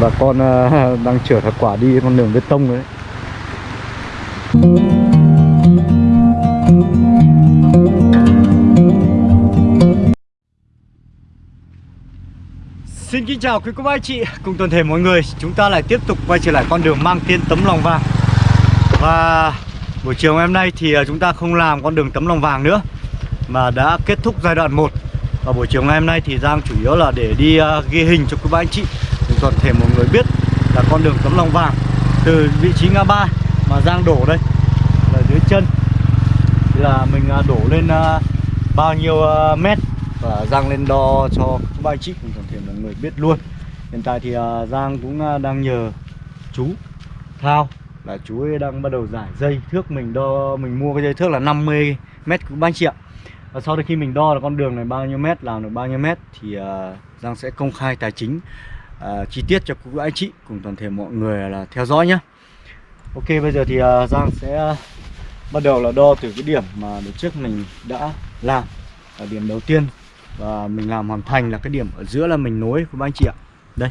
bà con ờ, đang chở thật quả đi con đường bê tông đấy. Xin kính chào quý cô bác anh chị cùng toàn thể mọi người. Chúng ta lại tiếp tục quay trở lại con đường mang tên tấm lòng vàng. Và buổi chiều ngày hôm nay thì ờ, chúng ta không làm con đường tấm lòng vàng nữa Mà đã kết thúc giai đoạn 1 Và buổi chiều ngày hôm nay thì Giang chủ yếu là để đi uh, ghi hình cho quý bác anh chị để toàn thể mọi người biết là con đường tấm lòng vàng Từ vị trí ngã ba mà Giang đổ đây Là dưới chân. Thì là mình à, đổ lên à, bao nhiêu à, mét và Giang lên đo cho các bác anh chị cùng toàn thể mọi người biết luôn. Hiện tại thì Giang cũng đang nhờ chú Thao là chú ấy đang bắt đầu giải dây thước mình đo mình mua cái dây thước là 50 mét của ba anh chị ạ. Và sau khi mình đo là con đường này bao nhiêu mét làm được bao nhiêu mét thì uh, Giang sẽ công khai tài chính uh, chi tiết cho các anh chị cùng toàn thể mọi người là theo dõi nhé. Ok bây giờ thì uh, Giang sẽ uh, bắt đầu là đo từ cái điểm mà đợt trước mình đã làm ở điểm đầu tiên. Và mình làm hoàn thành là cái điểm ở giữa là mình nối của anh chị ạ. Đây.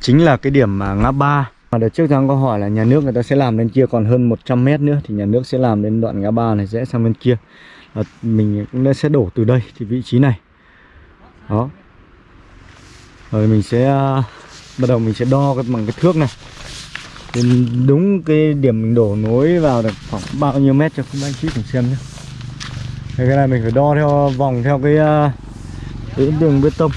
Chính là cái điểm mà ngã ba. Mà đợt trước Giang có hỏi là nhà nước người ta sẽ làm lên kia còn hơn 100 mét nữa thì nhà nước sẽ làm đến đoạn ngã ba này rẽ sang bên kia. Và mình cũng sẽ đổ từ đây thì vị trí này. Đó rồi mình sẽ à, bắt đầu mình sẽ đo cái bằng cái thước này. Đến đúng cái điểm mình đổ nối vào được khoảng bao nhiêu mét cho các anh chị cùng xem nhé. Cái này mình phải đo theo vòng theo cái, à, cái đường bê tông.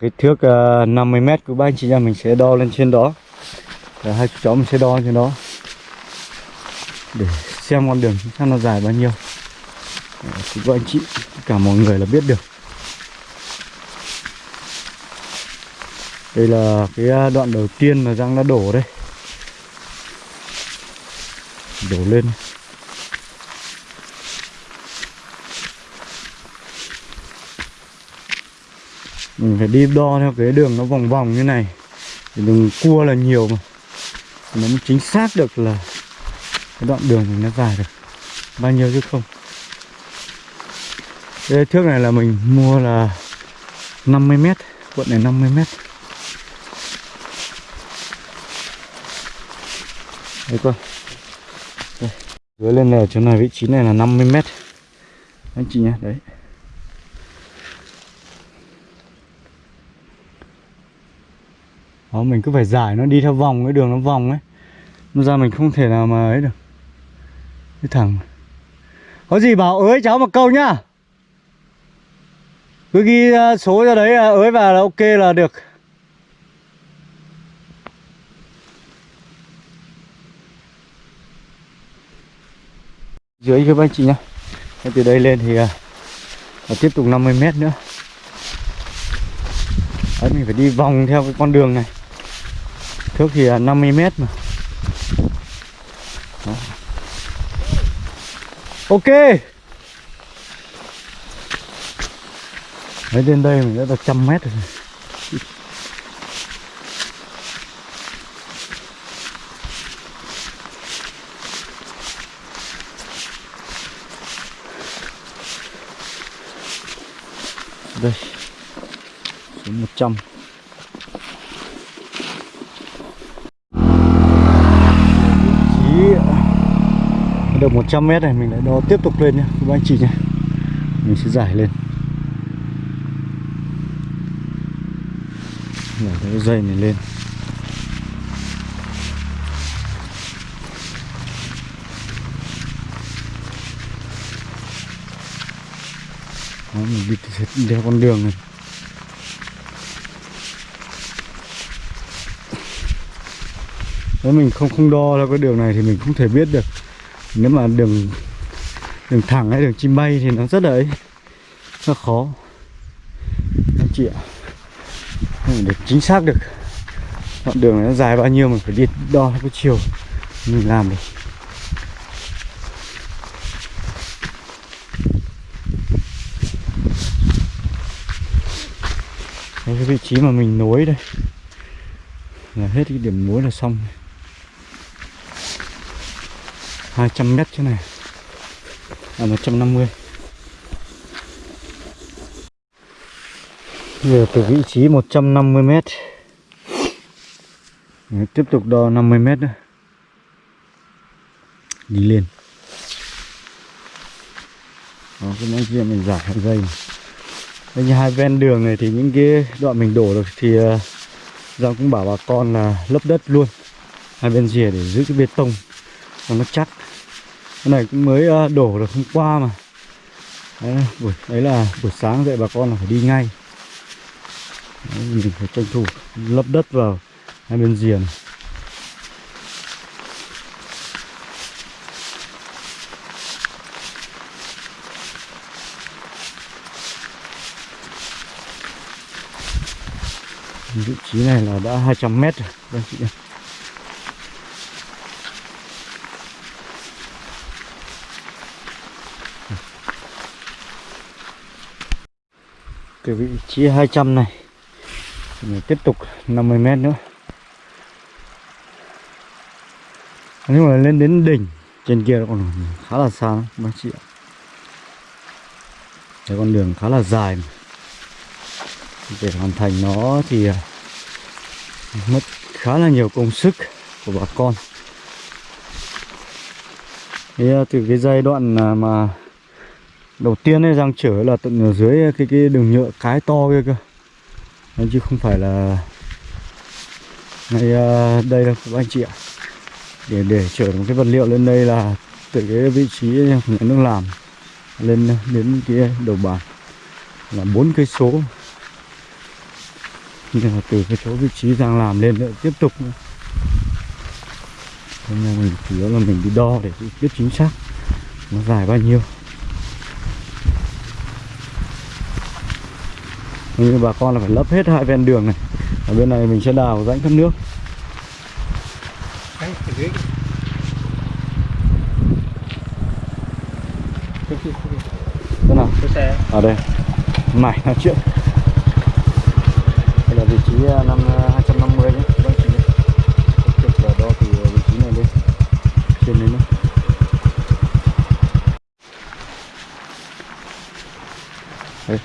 Cái thước ờ, uh, 50m của ba anh chị em mình sẽ đo lên trên đó. Và hai chú cháu mình sẽ đo trên đó. Để xem con đường xem nó dài bao nhiêu. Ờ, thì các anh chị cả mọi người là biết được. Đây là cái ờ, đoạn đầu tiên mà Giang đã đổ đây. Đổ lên. Mình phải đi đo theo cái đường nó vòng vòng như này. Thì đường cua là nhiều mà. Nó mới chính xác được là cái đoạn đường mình nó dài được. Bao nhiêu chứ không? Cái thước này là mình mua là 50 mét. Cuộn này 50 mét. Đấy coi dưới lên này chỗ này, vị trí này là 50 mét. Anh chị nhé đấy. Đó, mình cứ phải giải nó đi theo vòng cái đường nó vòng ấy. Nó ra mình không thể nào mà ấy được. Cái thằng Có gì bảo ới cháu một câu nhá. Cứ ghi ờ, số ra đấy ờ, ới vào là ok là được. Dưới các anh chị nhá. Từ đây lên thì ờ, và tiếp tục 50 mét nữa. Đấy mình phải đi vòng theo cái con đường này. Thước thì 50 mét mà. Đó. Ok. Đấy đến đây mình đã được trăm mét rồi. Đây. Số 100 được 100 mét này mình lại đo tiếp tục lên nhé các anh chị nhé mình sẽ giải lên. Nhảy cái dây này lên. Đó, mình đi theo con đường này. Nếu mình không không đo theo cái đường này thì mình không thể biết được nếu mà đường đường thẳng hay đường chim bay thì nó rất là ấy nó khó. Anh chị ạ. Để chính xác được. Đoạn đường này nó dài bao nhiêu mình phải đi đo cái chiều mình làm được. Cái vị trí mà mình nối đây. Là hết cái điểm nối là xong. 200 mét chỗ này. Là 150 giờ từ vị trí 150 mét. Đấy, tiếp tục đo 50 mét nữa. Đi lên. Đó cái mấy kia mình giải hai dây. Đây như hai ven đường này thì những cái đoạn mình đổ được thì uh, Giang cũng bảo bà con là lấp đất luôn. Hai bên rìa để giữ cái bê tông cho nó chắc cái này cũng mới ờ, đổ được hôm qua mà. Đấy, buổi đấy là buổi sáng dậy bà con là phải đi ngay. Đấy, mình phải tranh thủ lấp đất vào hai bên rìa này. vị trí này là đã 200 mét rồi đây chị cái vị trí 200 này. Mình tiếp tục 50 mét nữa. Nhưng mà lên đến đỉnh trên kia còn khá là xa các chị ạ. Cái con đường khá là dài mà. Để hoàn thành nó thì à, mất khá là nhiều công sức của bà con. Thì à, từ cái giai đoạn à, mà đầu tiên ấy giang trở là tận ở dưới cái cái đường nhựa cái to kia cơ. Đấy, chứ không phải là ngay à, đây đâu các anh chị ạ. Để để chở một cái vật liệu lên đây là từ cái vị trí nhà nước làm lên đến cái đầu bàn là bốn cây số. Nhưng mà từ cái chỗ vị trí giang làm lên nữa tiếp tục nữa. Thế nên mình chủ yếu là mình đi đo để biết chính xác nó dài bao nhiêu. Như bà con là phải lấp hết hai ven đường này. Ở bên này mình sẽ đào rãnh thoát nước. Thế nào? Ở đây. Mải nói chuyện. Đây là vị trí à, năm 250 nhé. Các anh chị nhé. Là đo từ vị trí này lên trên lên nữa Đấy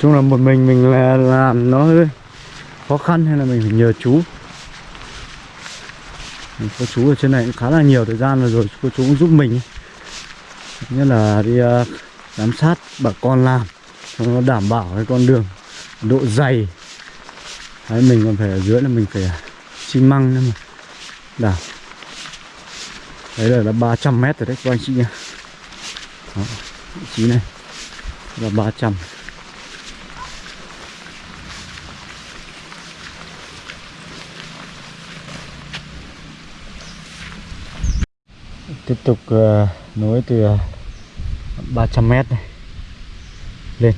chung là một mình mình là làm nó hơi khó khăn hay là mình phải nhờ chú. Có chú ở trên này cũng khá là nhiều thời gian rồi rồi cô chú cũng giúp mình nhất là đi uh, giám sát bà con làm cho nó đảm bảo cái con đường độ dày. Đấy, mình còn phải ở dưới là mình phải à, xi măng nữa mà. Đảo. Đấy là, là 300 mét rồi đấy các anh chị nhá. Đó, vị trí này là 300 tiếp tục uh, nối từ ờ, 300 mét này lên.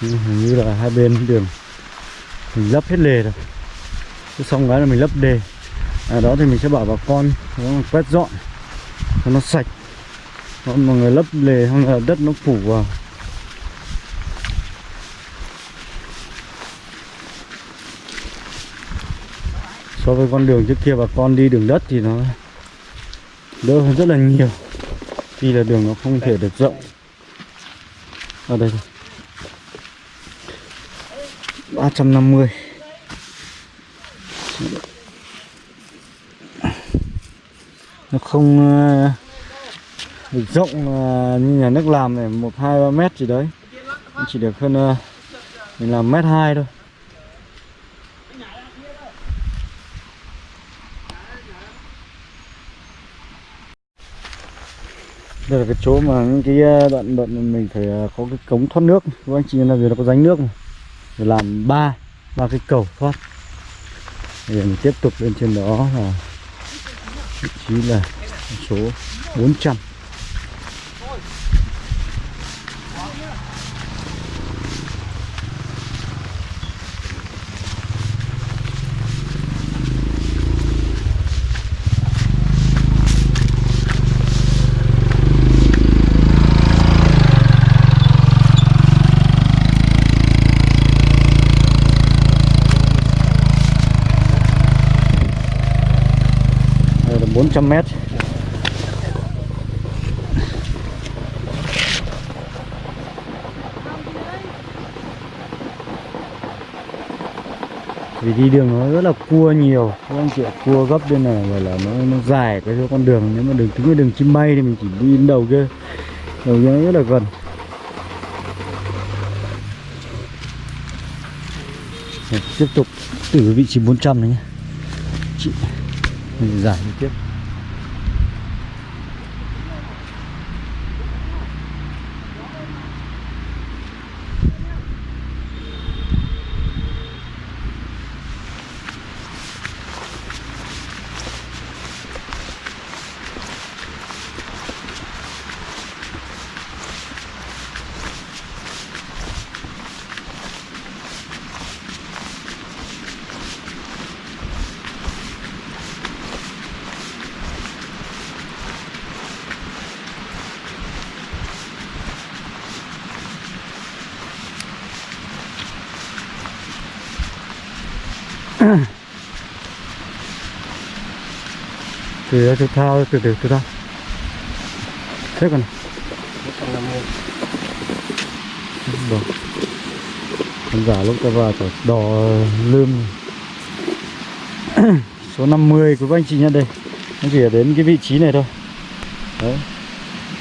Hình như là hai bên đường mình lấp hết lề rồi. Xong cái là mình lấp đề à, đó thì mình sẽ bảo bà con nó quét dọn cho nó sạch. Còn mọi người lấp lề không là đất nó phủ vào. So với con đường trước kia bà con đi đường đất thì nó đỡ hơn rất là nhiều vì là đường nó không thể được rộng. Ở đây ba trăm năm mươi. Nó không ờ, được rộng ờ, như nhà nước làm này, một, hai, ba mét gì đấy. Chỉ được hơn ờ, mình làm mét hai thôi. Đây là cái chỗ mà những cái đoạn đoạn mình phải có cái cống thoát nước. Các anh chị là vì nó có rãnh nước mà. để làm ba ba cái cầu thoát. Để mình tiếp tục lên trên đó là vị trí là số 400 400 mét. Vì đi đường nó rất là cua nhiều. Các anh chị cua gấp bên này, gọi là nó nó dài cái chỗ con đường. Nếu mà đường, tính là đường chim bay thì mình chỉ đi đến đầu kia. Đầu kia nó rất là gần. Tiếp tục từ vị trí 400 này nhé. Chị giải tiếp. Từ đó từ thao từ từ từ thao thế còn Đồ. Khán giả lúc ta vào phải đỏ lươm số 50 của các anh chị nhận đây. Nó chỉ ở đến cái vị trí này thôi. Đấy.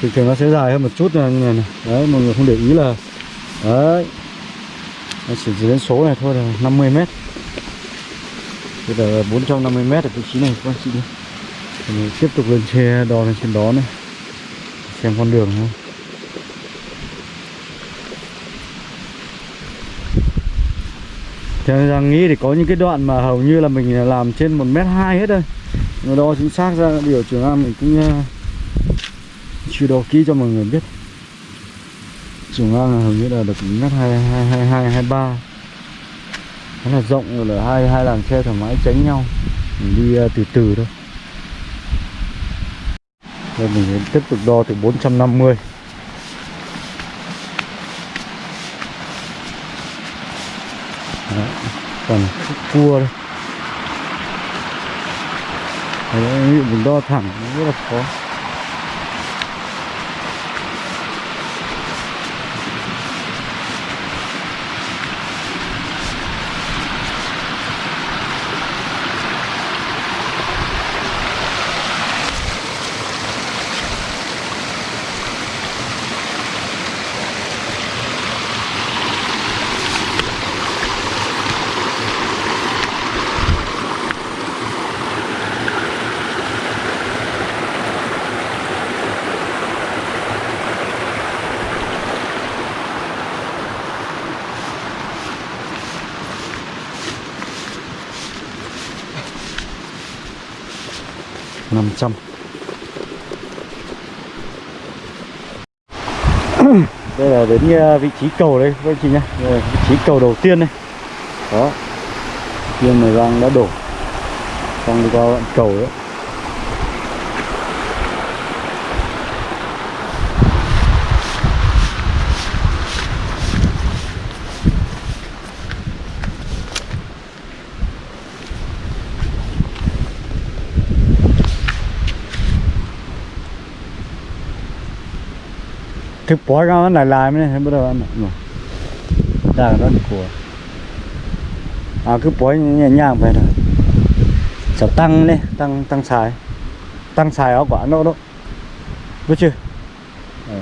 Thường thường nó sẽ dài hơn một chút này, này, này. đấy mọi người không để ý là đấy. Nó chỉ đến số này thôi là 50 mét bây giờ 450 mét ở vị trí này các anh chị nhé thì mình tiếp tục lên xe đo lên trên đó này. Xem con đường thôi. Theo rằng nghĩ thì có những cái đoạn mà hầu như là mình làm trên một mét hai hết đây, nó đo chính xác ra điều trường an mình cũng uh, chưa đo kỹ cho mọi người biết. Trường là hầu như là được mét hai hai hai hai hai ba nó là rộng rồi là hai hai làn xe thoải mái tránh nhau. Mình đi uh, từ từ thôi. Rồi mình tiếp tục đo từ 450 Đấy, còn cua đây. Đấy, mình đo thẳng nó rất là khó năm trăm đây là đến ờ, vị trí cầu đây, các anh chị nhá. Vị trí cầu đầu tiên này đó. Tiên mười đang đã đổ. Xong đi qua đoạn cầu đấy. Thực bỏ ra nó lại lại mới bắt đầu ăn rồi đang đó của à cứ bỏ nhẹ nhàng vậy thôi. Sẽ tăng đi tăng tăng xài tăng xài áo quả nó đó. Biết chưa? Ừ.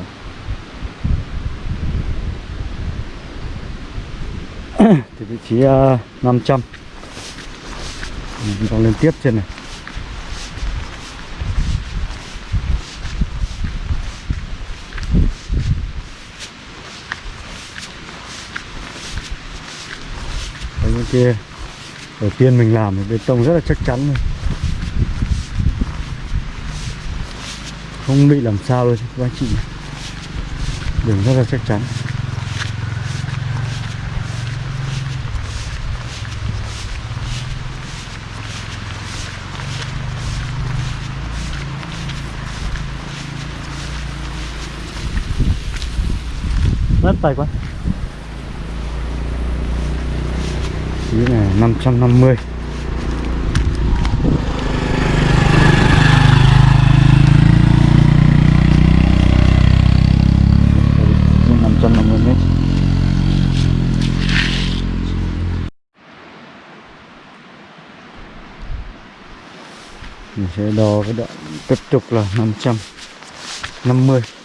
thì vị trí ờ, uh, 500 mình còn lên tiếp trên này. Kia. Đầu tiên mình làm thì bê tông rất là chắc chắn rồi không bị làm sao đâu các anh chị đường rất là chắc chắn. Mất tay quá. phí là 550 550 mét. Mình sẽ đo cái đoạn tiếp tục là 550 trăm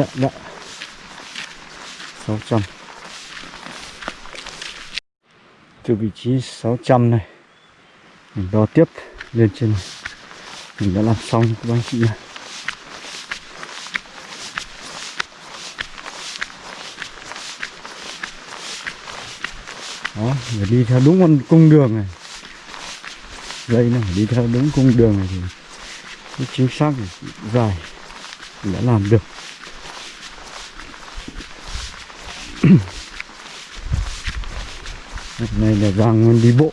Đấy, đấy. 600 Từ vị trí 600 này Mình đo tiếp lên trên này. Mình đã làm xong các anh chị nhé Đó, phải đi theo đúng con cung đường này Dây này phải đi theo đúng cung đường này thì cái chính xác dài mình đã làm được Lúc này là Giang đi bộ.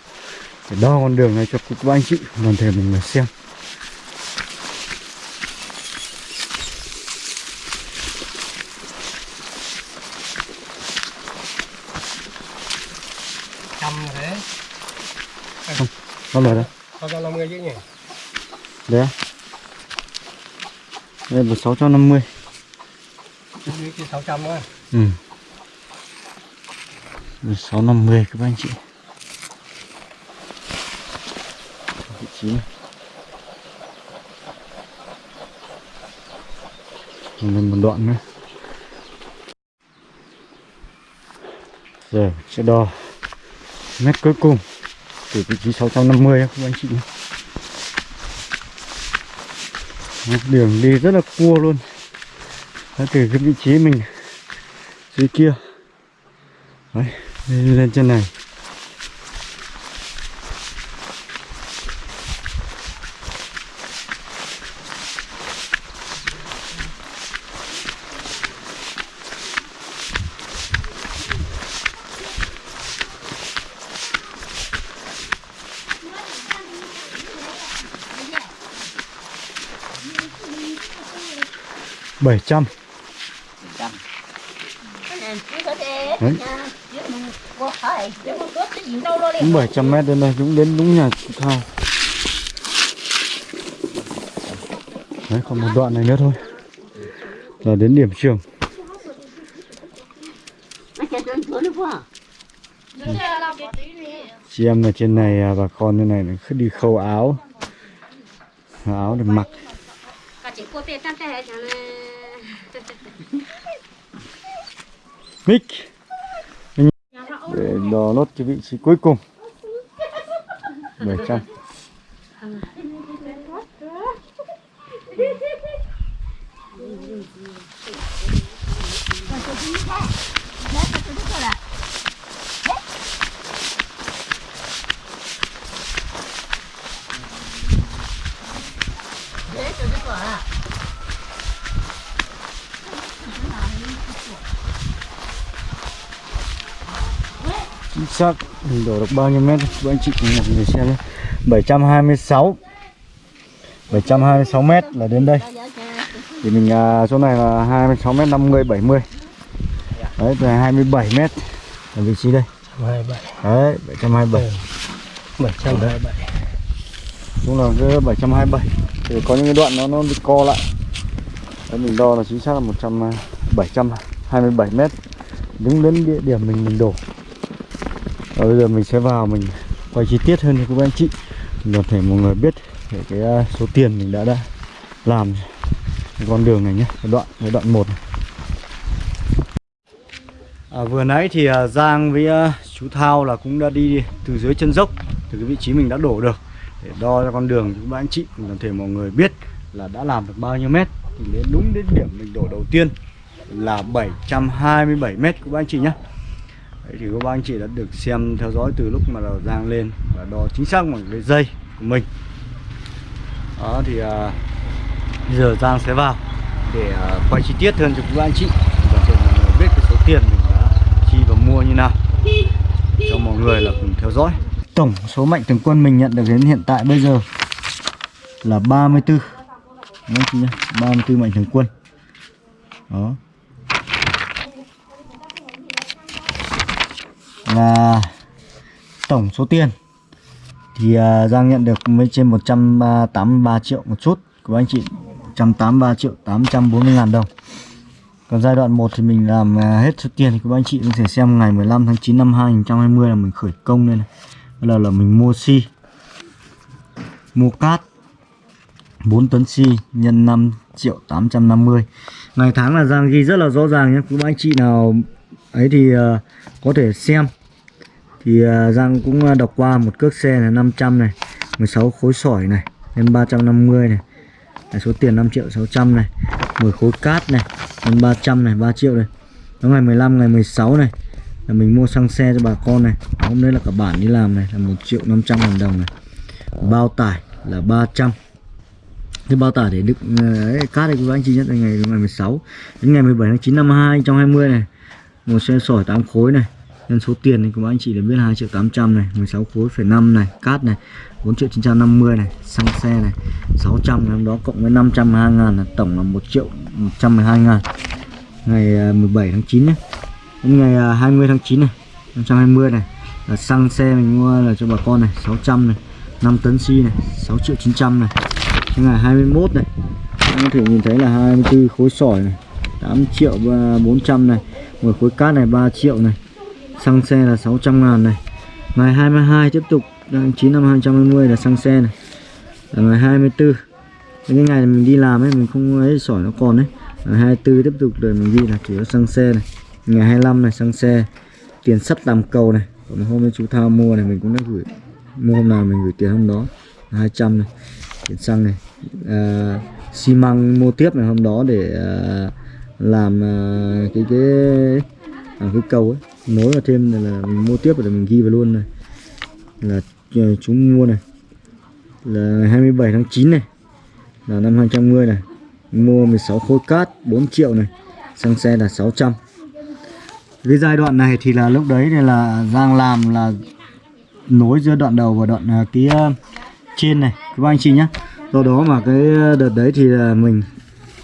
Để đo con đường này cho các anh chị toàn thể mình mà xem. Trăm rồi đấy. Đâu rồi đây? có trăm năm mươi chứ nhỉ? Đấy? Đây là 650 như cái sáu trăm á. Ừ 650 các anh chị. Vị trí. Này Còn Lên một đoạn nữa. Giờ sẽ đo mét cuối cùng từ vị trí 650 các anh chị Đường đi rất là cua luôn. Đó, Từ cái vị trí mình dưới kia. Đấy, lên, trên này. Bảy trăm. Đấy đúng bảy trăm mét đến đây chúng đến đúng nhà chị thao. Đấy, còn một đoạn này nữa thôi. Là đến điểm trường. Chị em ở trên này à, bà con như này là cứ đi khâu áo. Áo để mặc. Mic đo nốt cái vị trí cuối cùng. 700 trăm. Chính xác mình đổ được bao nhiêu mét? Các anh chị cùng một người xem nhé. 726 726 mét là đến đây. Thì mình à, chỗ này là 26 mét 50 70 đấy là 27 mét ở vị trí đây. Hai bảy đấy 727 bảy. trăm hai bảy. Cũng là cái 727 thì có những cái đoạn nó nó bị co lại. Đấy, mình đo là chính xác là 100 à, 727 mét. Đứng đến địa điểm mình mình đổ và bây giờ mình sẽ vào mình quay chi tiết hơn cho các anh chị. Để thể mọi người biết về cái à, số tiền mình đã đã làm cái con đường này nhé. Cái đoạn cái đoạn một này. À, vừa nãy thì à, Giang với à, chú Thao là cũng đã đi từ dưới chân dốc từ cái vị trí mình đã đổ được để đo cho con đường cho các anh chị. Toàn thể mọi người biết là đã làm được bao nhiêu mét. Thì đến đúng đến điểm mình đổ đầu tiên là 727 mét các anh chị nhé. Đấy thì các bác anh chị đã được xem theo dõi từ lúc mà đầu Giang lên và đo chính xác bằng cái dây của mình. Đó thì à, bây giờ Giang sẽ vào để à, quay chi tiết hơn cho các anh chị. Và để mọi người biết cái số tiền mình đã chi và mua như nào cho mọi người là cùng theo dõi. Tổng số mạnh thường quân mình nhận được đến hiện tại bây giờ là 34 mươi bốn ba 34 mạnh thường quân. Đó. Và tổng số tiền. Thì uh, Giang nhận được mới trên 183 triệu một chút. Của anh chị 183 triệu 840 ngàn đồng. Còn giai đoạn 1 thì mình làm à, hết số tiền thì các anh chị có thể xem ngày 15 tháng 9 năm 2020 là mình khởi công lên này. Bây giờ là mình mua xi mua cát 4 tấn xi nhân 5 triệu 850 ngày tháng là Giang ghi rất là rõ ràng nhé. Các anh chị nào ấy thì uh, có thể xem thì à, Giang cũng à, đọc qua một cước xe là 500 này 16 khối sỏi này Lên 350 này là số tiền 5 triệu 600 này 10 khối cát này Lên 300 này 3 triệu này. Đó ngày 15 ngày 16 này là mình mua xăng xe cho bà con này. Hôm nay là cả bản đi làm này là 1 triệu 500 ngàn đồng này. Bao tải là 300 cái bao tải để đựng à, ấy, cát đây các anh chị nhất là ngày ngày 16 đến ngày 17 tháng 9 năm 2020 này. Một xe sỏi 8 khối này nên số tiền thì các anh chị để biết 2 triệu 800 này 16 khối phải 5 này, cát này 4 triệu 950 này, xăng xe này 600 năm đó cộng với 502 ngàn là tổng là 1 triệu 112 ngàn. Ngày à, 17 tháng 9 nhé đến ngày à, 20 tháng 9 này 520 này, là xăng xe mình mua là cho bà con này 600 này 5 tấn xi này 6 triệu 900 này. Đến ngày 21 này các có thể nhìn thấy là 24 khối sỏi này 8 triệu à, 400 này 10 khối cát này 3 triệu này xăng xe là 600 ngàn này. Ngày 22 tiếp tục tháng 9 năm 2020 là xăng xe này. Là ngày 24 cái ngày mình đi làm ấy mình không ấy sỏi nó còn đấy ngày 24 tiếp tục rồi mình ghi là chỉ có xăng xe này. Ngày 25 này xăng xe. Tiền sắt làm cầu này. Còn hôm nay chú thao mua này mình cũng đã gửi mua hôm nào mình gửi tiền hôm đó. 200 này. Tiền xăng này. À, xi măng mua tiếp này hôm đó để à, làm à, cái cái làm cái cầu ấy nối vào thêm này là mình mua tiếp để mình ghi vào luôn này. Là ờ, chúng mua này. Là 27 tháng 9 này. Là năm 2010 này. Mua 16 khối cát 4 triệu này. Xăng xe là 600 cái giai đoạn này thì là lúc đấy thì là Giang làm là nối giữa đoạn đầu và đoạn cái kia ờ, trên này. Các anh chị nhé do đó mà cái đợt đấy thì là mình,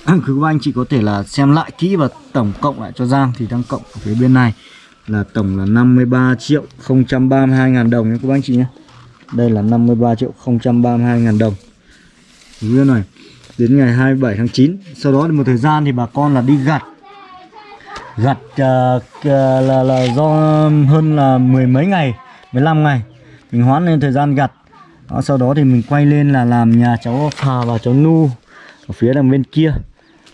cứ các anh chị có thể là xem lại kỹ và tổng cộng lại cho Giang thì đang cộng ở phía bên này là tổng là 53 triệu 032 ngàn đồng nhé các anh chị nhé. Đây là 53 triệu 032 ngàn đồng. Như này đến ngày 27 tháng 9 sau đó một thời gian thì bà con là đi gặt. Gặt uh, là, là do hơn là mười mấy ngày 15 ngày mình hoãn lên thời gian gặt. Đó, sau đó thì mình quay lên là làm nhà cháu Phà và cháu Nu ở phía đằng bên kia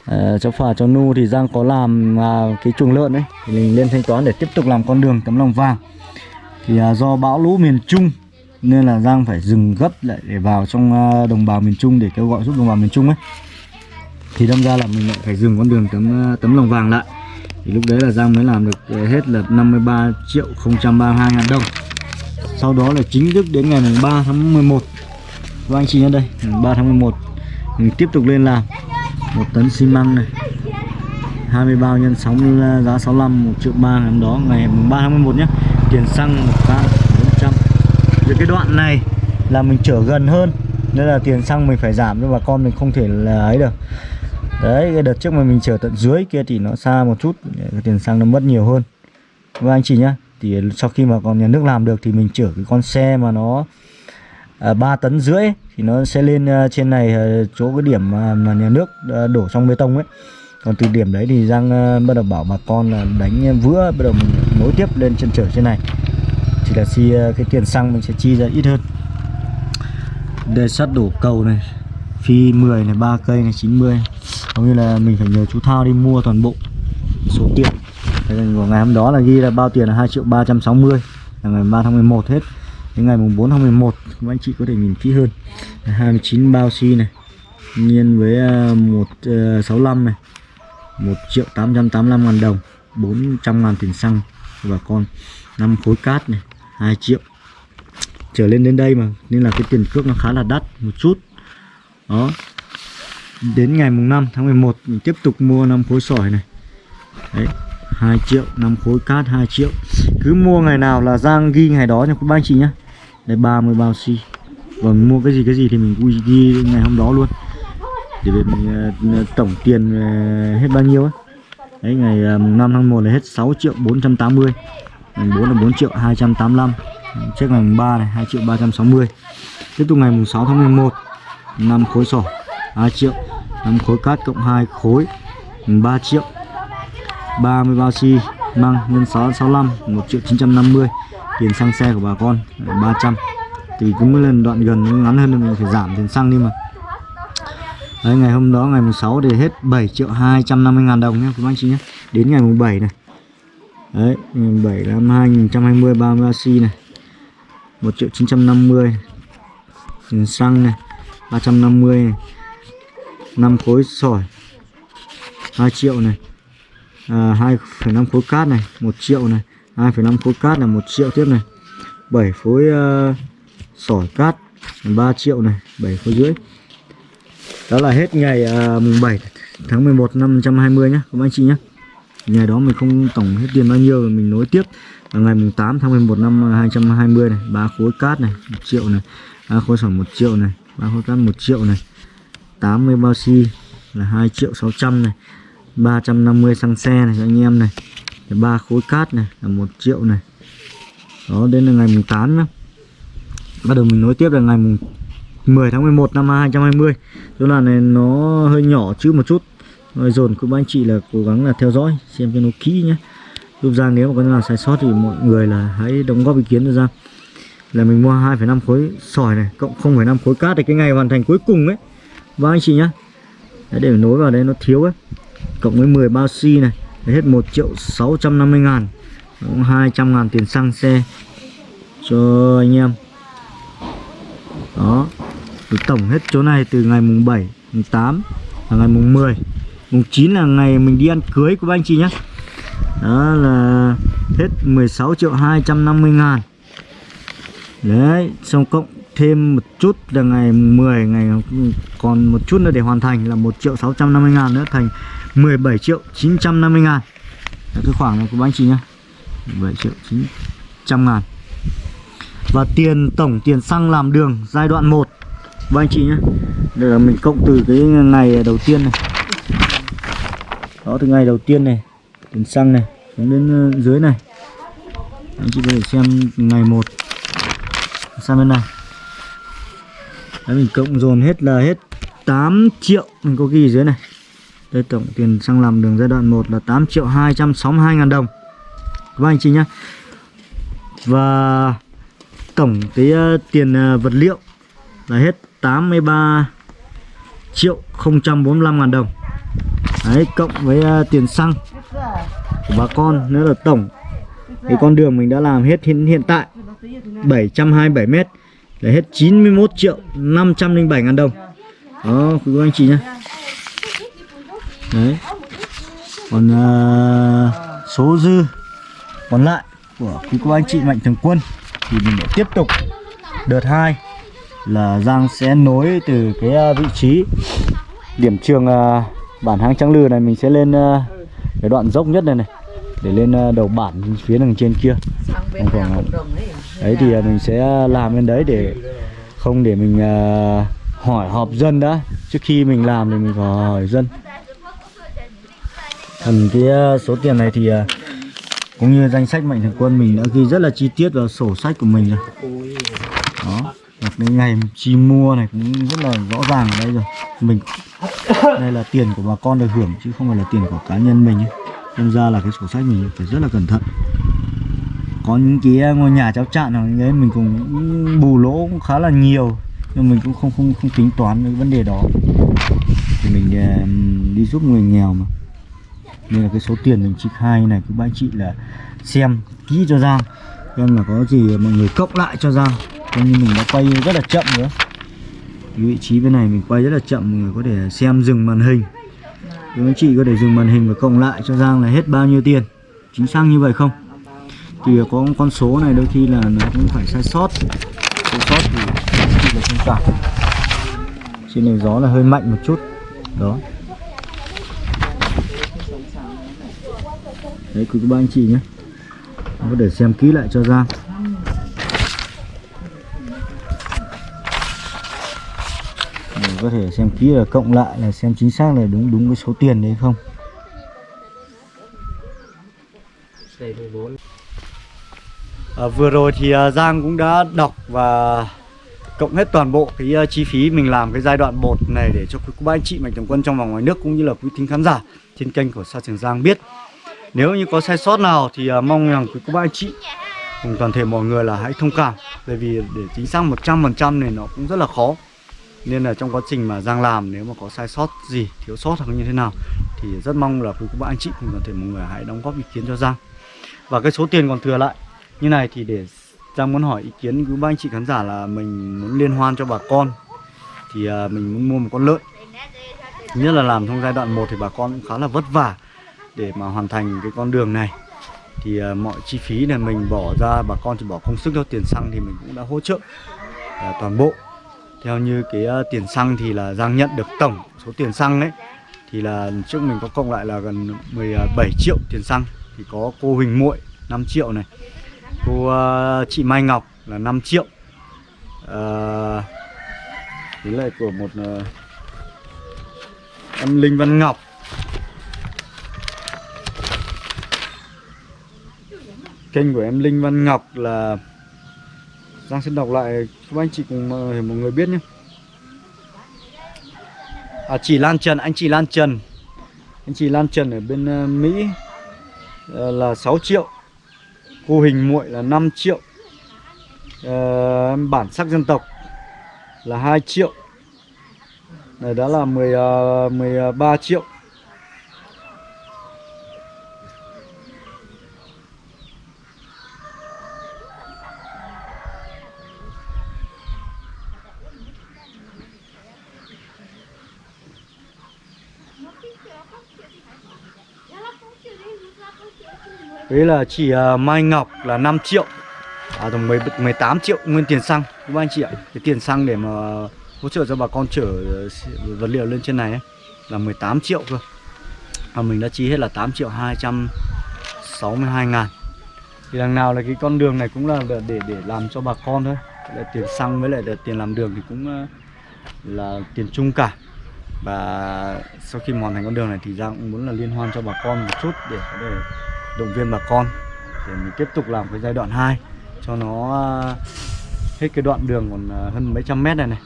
à, cháu Phà cháu Nu thì Giang có làm à, cái chuồng lợn đấy thì mình lên thanh toán để tiếp tục làm con đường tấm lòng vàng. Thì à, do bão lũ miền Trung nên là Giang phải dừng gấp lại để vào trong à, đồng bào miền Trung để kêu gọi giúp đồng bào miền Trung ấy. Thì đâm ra là mình lại phải dừng con đường tấm à, tấm lòng vàng lại. Thì lúc đấy là Giang mới làm được à, hết là 53 triệu 032 ngàn đồng. Sau đó là chính thức đến ngày 3 tháng 11 và vâng, anh chị nhớ đây 3 tháng 11 mình tiếp tục lên làm một tấn xi măng này. 20 bao nhân 6 ờ, giá 65 1 triệu 3 ngày hôm đó, ngày 3 tháng 11 nhé. Tiền xăng một can 400 Về cái đoạn này là mình chở gần hơn, nên là tiền xăng mình phải giảm cho bà con mình không thể là ấy được. Đấy, cái đợt trước mà mình chở tận dưới kia thì nó xa một chút tiền xăng nó mất nhiều hơn. Và anh chị nhá, thì sau khi mà còn nhà nước làm được thì mình chở cái con xe mà nó Ờ, 3 tấn rưỡi thì nó sẽ lên ờ, trên này ờ, chỗ cái điểm mà, nhà nước đổ trong bê tông ấy. Còn từ điểm đấy thì Giang bắt đầu bảo bà con là đánh vữa bắt đầu mình nối tiếp lên chân trở trên này. Thì là chi cái tiền xăng mình sẽ chi ra ít hơn. Đề sắt đổ cầu này phi 10 này ba cây này 90 hầu như là mình phải nhờ chú Thao đi mua toàn bộ số tiền. Của ngày hôm đó là ghi là bao tiền là 2 triệu 360 là ngày 3 tháng 11 hết đến ngày mùng 4 tháng 11 các anh chị có thể nhìn kỹ hơn. 29 bao xi này, nhiên với à, 165 à, này 1 triệu 885 ngàn đồng 400 ngàn tiền xăng và con. 5 khối cát này 2 triệu. Trở lên đến đây mà, nên là cái tiền cước nó khá là đắt một chút. Đó. Đến ngày mùng 5 tháng 11 mình tiếp tục mua 5 khối sỏi này. Đấy 2 triệu 5 khối cát 2 triệu. Cứ mua ngày nào là Giang ghi ngày đó nha các bác chị nhé đây 30 bao xi. Vâng mua cái gì cái gì thì mình vui ghi ngày hôm đó luôn. Để về mình uh, tổng tiền uh, hết bao nhiêu ấy đấy ngày ờ, uh, 5 tháng 1 là hết 6 triệu 480 ngày 4 là 4 triệu 285 trước ngày mùng 3 này 2 triệu 360 tiếp tục ngày mùng 6 tháng 11 5 khối sổ 2 triệu. 5 khối cát cộng 2 khối 3 triệu. 30 bao xi măng nhân 6 65 1 triệu 950 tiền xăng xe của bà con 300 thì cứ mỗi lần đoạn gần ngắn hơn mình phải giảm tiền xăng đi mà. Đấy, ngày hôm đó ngày mùng 6 thì hết 7 triệu 250 ngàn đồng nhé các anh chị nhé. Đến ngày mùng 7 này. Đấy ngày mùng 7 năm 2020 30 bao này. 1 triệu 950 tiền xăng này 350 này. 5 khối sỏi 2 triệu này. À, 2,5 khối cát này 1 triệu này. 2,5 khối cát là 1 triệu tiếp này. 7 khối uh, sỏi cát 3 triệu này 7 khối rưỡi. Đó là hết ngày uh, mùng 7 tháng 11 năm 120 nhé các anh chị nhé ngày đó mình không tổng hết tiền bao nhiêu rồi mình nối tiếp. Là ngày mùng 8 tháng 11 năm 220 này ba khối cát này 1 triệu này ba khối sỏi 1 triệu này ba khối cát 1 triệu này. 80 bao xi là 2 triệu 600 này 350 xăng xe này cho anh em này ba khối cát này là một triệu này. Đó đến là ngày mùng 8 nhá. Bắt đầu mình nối tiếp là ngày mùng 10 tháng 11 năm 2020 chỗ là này nó hơi nhỏ chữ một chút. Rồi dồn các anh chị là cố gắng là theo dõi xem cho nó kỹ nhé giúp Giang nếu mà có nào sai sót thì mọi người là hãy đóng góp ý kiến cho Giang là mình mua 2,5 khối sỏi này cộng 0,5 khối cát thì cái ngày hoàn thành cuối cùng ấy. Và anh chị nhá. Để nối vào đây nó thiếu ấy. Cộng với 10 bao xi này hết 1 triệu 650 ngàn, cũng 200 ngàn tiền xăng xe cho anh em. Đó, thì tổng hết chỗ này từ ngày mùng 7 mùng 8 là ngày mùng 10 mùng 9 là ngày mình đi ăn cưới của anh chị nhé đó là hết 16 triệu 250 ngàn. Đấy, xong cộng thêm một chút là ngày 10 ngày còn một chút nữa để hoàn thành là 1 triệu 650 ngàn nữa, thành 17 triệu 950 ngàn. Đó, cái khoảng này của anh chị nhá. 17 triệu 900 ngàn. Và tiền tổng tiền xăng làm đường giai đoạn 1 Và anh chị nhé Để mình cộng từ cái ngày đầu tiên này. Đó từ ngày đầu tiên này Tiền xăng này Xuống đến ờ, dưới này. Anh chị có thể xem ngày 1 Sang bên này. Đấy mình cộng dồn hết là hết 8 triệu. Mình có ghi dưới này. Đây tổng tiền xăng làm đường giai đoạn 1 là 8 triệu 262 ngàn đồng. Các anh chị nhé. Và tổng cái uh, tiền uh, vật liệu là hết 83 triệu 045 ngàn đồng. Đấy cộng với uh, tiền xăng của bà con nữa là tổng cái con đường mình đã làm hết hiện, hiện tại 727 mét là hết 91 triệu 507 ngàn đồng. Đó quý anh chị nhé đấy. Còn uh, số dư còn lại của quý cô anh chị mạnh thường quân thì mình sẽ tiếp tục đợt 2 là Giang sẽ nối từ cái uh, vị trí điểm trường uh, bản hang trắng lư này. Mình sẽ lên uh, cái đoạn dốc nhất này này để lên uh, đầu bản phía đằng trên kia. Còn, đấy thì uh, mình sẽ làm lên đấy để không để mình uh, hỏi họp dân đã. Trước khi mình làm thì mình phải hỏi dân thần cái ờ, số tiền này thì ờ, cũng như danh sách mạnh thường quân mình đã ghi rất là chi tiết vào sổ sách của mình rồi. Đó và cái ngày chi mua này cũng rất là rõ ràng ở đây rồi. Mình, đây là tiền của bà con được hưởng chứ không phải là tiền của cá nhân mình ấy. nên ra là cái sổ sách mình phải rất là cẩn thận. Có những cái ờ, ngôi nhà cháu chạn nào đấy mình cũng bù lỗ cũng khá là nhiều, nhưng mình cũng không không không tính toán cái vấn đề đó. Thì mình đi giúp người nghèo mà nên là cái số tiền mình trích hai này các bác chị là xem, kỹ cho Giang. Xem là có gì mọi người cộng lại cho Giang. Coi như mình đã quay rất là chậm nữa. Cái vị trí bên này mình quay rất là chậm, mọi người có thể xem dừng màn hình. Các anh chị có thể dừng màn hình và cộng lại cho Giang là hết bao nhiêu tiền. Chính xác như vậy không? Thì có con số này đôi khi là nó cũng phải sai sót. Sai sót thì là thông cảm trên này gió là hơi mạnh một chút. Đó. Đấy quý ba anh chị nhé. Có để xem kỹ lại cho Giang Để có thể xem kỹ là cộng lại là xem chính xác là đúng đúng cái số tiền đấy không? À, vừa rồi thì à, Giang cũng đã đọc và cộng hết toàn bộ cái uh, chi phí mình làm cái giai đoạn 1 này để cho quý cô bác anh chị mạnh thường quân trong và ngoài nước cũng như là quý thính khán giả trên kênh của Sa Trường Giang biết. Nếu như có sai sót nào thì à, mong rằng quý cô bác anh chị cùng toàn thể mọi người là hãy thông cảm bởi vì để chính xác 100% này nó cũng rất là khó. Nên là trong quá trình mà Giang làm nếu mà có sai sót gì, thiếu sót hoặc như thế nào thì rất mong là quý cô bác anh chị cùng toàn thể mọi người hãy đóng góp ý kiến cho Giang. Và cái số tiền còn thừa lại như này thì để Giang muốn hỏi ý kiến của ba anh chị khán giả là mình muốn liên hoan cho bà con thì à, mình muốn mua một con lợn nhất là làm trong giai đoạn 1 thì bà con cũng khá là vất vả để mà hoàn thành cái con đường này. Thì uh, mọi chi phí này mình bỏ ra bà con chỉ bỏ công sức cho tiền xăng thì mình cũng đã hỗ trợ uh, toàn bộ. Theo như cái uh, tiền xăng thì là Giang nhận được tổng số tiền xăng đấy thì là trước mình có cộng lại là gần 17 triệu tiền xăng. Thì có cô Huỳnh Muội 5 triệu này cô uh, chị Mai Ngọc là 5 triệu. Uh, với lại của một uh, em Linh Văn Ngọc kênh của em Linh Văn Ngọc là Giang xin đọc lại các anh chị cùng ờ, mọi mọi người biết nhé. À, chị Lan Trần anh chị Lan Trần. Anh chị Lan Trần ở bên ờ, Mỹ ờ, là 6 triệu. Cô hình muội là 5 triệu. Ờ, bản sắc dân tộc là 2 triệu. Này đó là 10 uh, 13 triệu. Đấy là chỉ à, Mai Ngọc là 5 triệu. À tổng 18 triệu nguyên tiền xăng. Các anh chị ạ? Cái tiền xăng để mà hỗ trợ cho bà con chở à, vật liệu lên trên này ấy, Là 18 triệu cơ. Và mình đã chi hết là 8 triệu 262 ngàn. Thì đằng nào là cái con đường này cũng là để để, làm cho bà con thôi. Là Tiền xăng với lại là tiền làm đường thì cũng à, là tiền chung cả. Và sau khi hoàn thành con đường này thì ra cũng muốn là liên hoan cho bà con một chút để có thể động viên bà con để mình tiếp tục làm cái giai đoạn 2 cho nó à, hết cái đoạn đường còn à, hơn mấy trăm mét này này.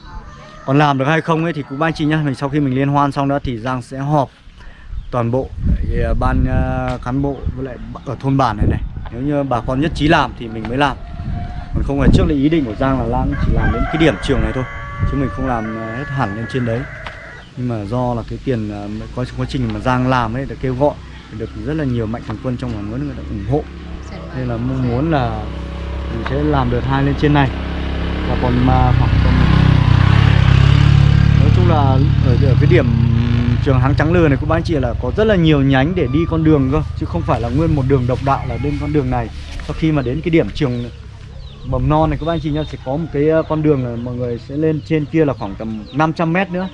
Còn làm được hay không ấy thì cũng ba chị nhá, mình sau khi mình liên hoan xong đó thì Giang sẽ họp toàn bộ à, ban cán bộ với lại ở thôn bản này này. Nếu như bà con nhất trí làm thì mình mới làm. Còn không phải trước là ý định của Giang là Lan chỉ làm đến cái điểm trường này thôi, chứ mình không làm hết hẳn lên trên đấy. Nhưng mà do là cái tiền quá quá trình mà Giang làm ấy để kêu gọi được rất là nhiều mạnh thường quân trong và nước người ta ủng hộ. Nên là mong muốn là mình sẽ làm đợt hai lên trên này. Và còn mà khoảng tầm nói chung là ở, ở cái điểm trường Háng Trắng Lừa này của các anh chị là có rất là nhiều nhánh để đi con đường cơ chứ không phải là nguyên một đường độc đạo là lên con đường này. Sau khi mà đến cái điểm trường mầm non này các anh chị nhá sẽ có một cái con đường là mọi người sẽ lên trên kia là khoảng tầm 500 mét nữa.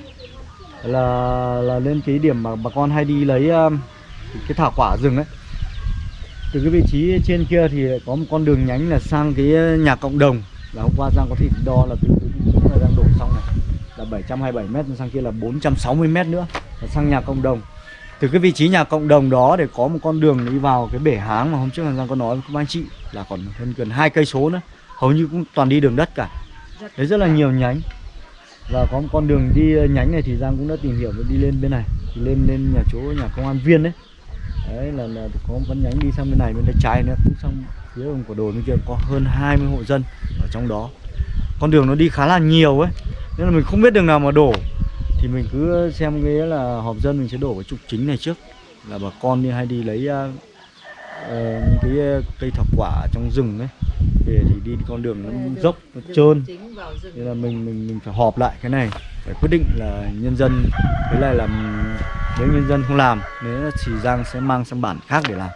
Là là lên cái điểm mà bà con hay đi lấy um, cái thảo quả rừng ấy. Từ cái vị trí trên kia thì có một con đường nhánh là sang cái nhà cộng đồng. Là hôm qua Giang có thể đo là từ cái vị trí mà đang đổ xong này. Là 727 mét, sang kia là 460 mét nữa. Là sang nhà cộng đồng. Từ cái vị trí nhà cộng đồng đó để có một con đường đi vào cái bể háng mà hôm trước là Giang có nói với các anh chị là còn hơn gần hai cây số nữa. Hầu như cũng toàn đi đường đất cả. Đấy, rất là nhiều nhánh. Và có một con đường đi nhánh này thì Giang cũng đã tìm hiểu và đi lên bên này. Thì lên lên nhà chỗ nhà công an viên đấy đấy là, là có con nhánh đi sang bên này bên tay trái nữa. Cũng sang phía đồng của đồi bên kia có hơn 20 hộ dân ở trong đó. Con đường nó đi khá là nhiều ấy. Nên là mình không biết đường nào mà đổ. Thì mình cứ xem cái là họp dân mình sẽ đổ cái trục chính này trước. Là bà con đi hay đi lấy uh, uh, cái cây thảo quả trong rừng ấy. Về thì đi con đường nó dốc nó trơn. nên là mình mình mình phải họp lại cái này phải quyết định là nhân dân với lại là nếu nhân dân không làm nếu thì Giang sẽ mang sang bản khác để làm.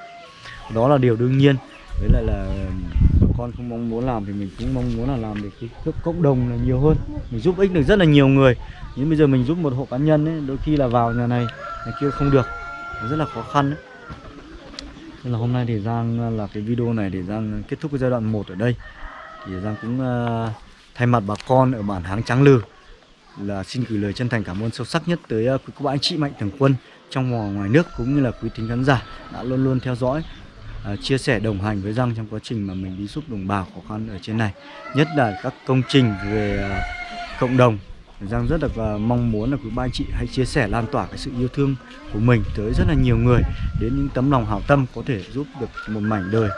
Đó là điều đương nhiên. Với lại là bà con không mong muốn làm thì mình cũng mong muốn là làm để cái cái cộng đồng là nhiều hơn. Mình giúp ích được rất là nhiều người. Nhưng bây giờ mình giúp một hộ cá nhân ấy đôi khi là vào nhà này nhà kia không được. Nó rất là khó khăn ấy. nên là hôm nay thì Giang là cái video này để Giang kết thúc cái giai đoạn 1 ở đây. Thì Giang cũng uh, thay mặt bà con ở bản Háng Trắng Lừ là xin gửi lời chân thành cảm ơn sâu sắc nhất tới à, quý cô bác anh chị mạnh thường quân trong và ngoài nước cũng như là quý thính khán giả đã luôn luôn theo dõi ờ, chia sẻ đồng hành với Giang trong quá trình mà mình đi giúp đồng bào khó khăn ở trên này. Nhất là các công trình về ờ, cộng đồng Giang rất là à, mong muốn là quý ba anh chị hãy chia sẻ lan tỏa cái sự yêu thương của mình tới rất là nhiều người đến những tấm lòng hảo tâm có thể giúp được một mảnh đời.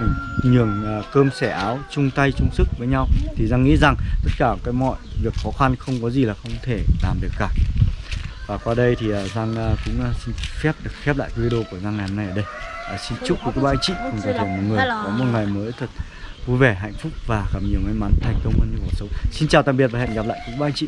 Mình nhường à, cơm sẻ áo chung tay chung sức với nhau. Thì Giang nghĩ rằng tất cả cái mọi việc khó khăn không có gì là không thể làm được cả. Và qua đây thì à, Giang cũng xin phép được khép lại video của Giang ngày hôm nay ở đây. À, xin chúc quý ba anh chị cùng toàn thể mọi người có một ngày mới thật vui vẻ, hạnh phúc và gặp nhiều may mắn thành công hơn trong cuộc sống. Xin chào tạm biệt và hẹn gặp lại. Quý ba anh chị.